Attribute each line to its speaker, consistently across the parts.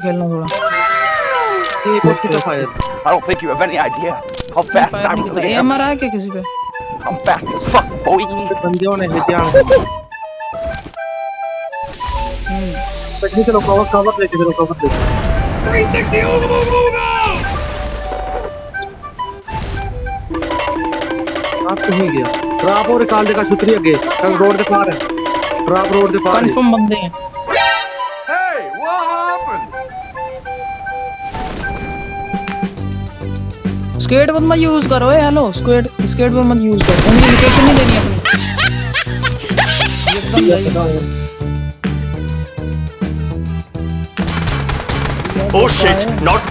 Speaker 1: खेलना थोड़ा।
Speaker 2: I don't think you have any idea how fast I really am.
Speaker 1: एम है क्या किसी पे?
Speaker 2: I'm fast as fuck, boy.
Speaker 3: बंदियों ने है पटनी चलो कवर कवर लेके चलो कवर लेके
Speaker 2: 360 ooga booga booga!
Speaker 3: आप कहीं गया ड्रॉप और निकाल देगा छुतरी आगे। रोड के पार है। ड्रॉप रोड के पार
Speaker 1: कंफर्म बंदे हैं। स्केट पर मत यूज़ करो ए हेलो स्केट स्केट पर मत यूज़ करो। उनकी लोकेशन नहीं देनी अपनी। एकदम सही।
Speaker 4: Oh shit, not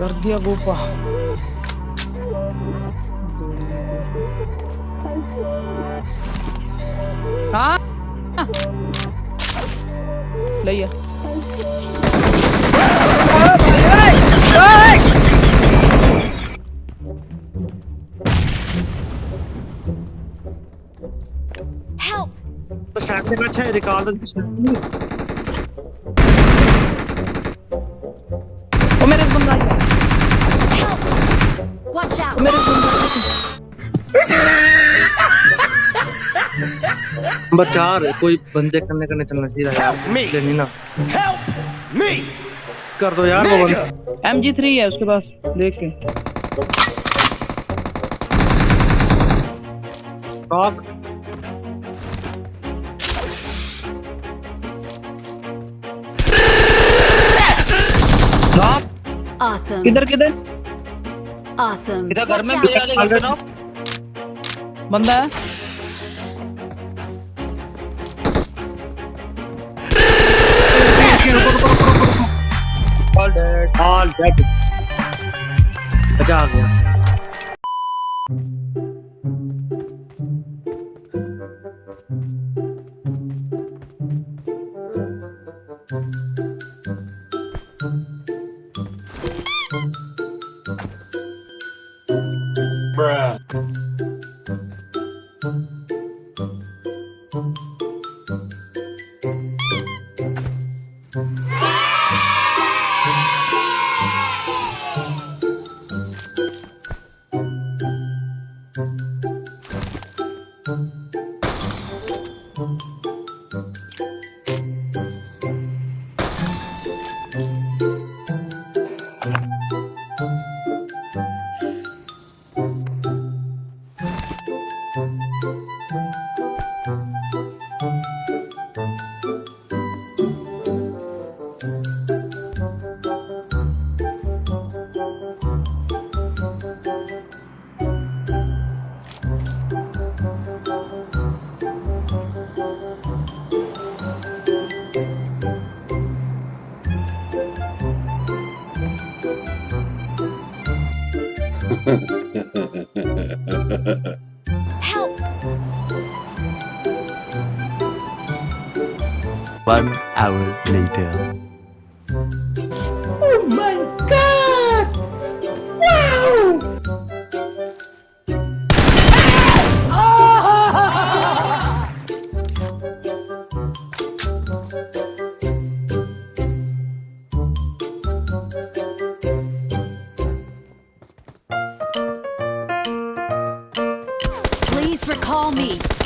Speaker 1: कर दिया गोपा। हाँ। लिया
Speaker 3: अच्छा
Speaker 5: Watch out!
Speaker 3: नंबर चार कोई बंदे करने करने चलना चाहिए था यार।
Speaker 4: Me.
Speaker 3: लेनी ना
Speaker 4: Help me!
Speaker 3: कर दो यार वो बंदा।
Speaker 1: एम जी थ्री है उसके पास देख के।
Speaker 5: Awesome!
Speaker 1: किधर किधर
Speaker 5: Awesome!
Speaker 1: इधर घर में
Speaker 5: out.
Speaker 1: भी आगे बंदा है
Speaker 3: All dead. All dead. अच्छा आ गया
Speaker 5: Help!
Speaker 4: One hour later.
Speaker 5: call me.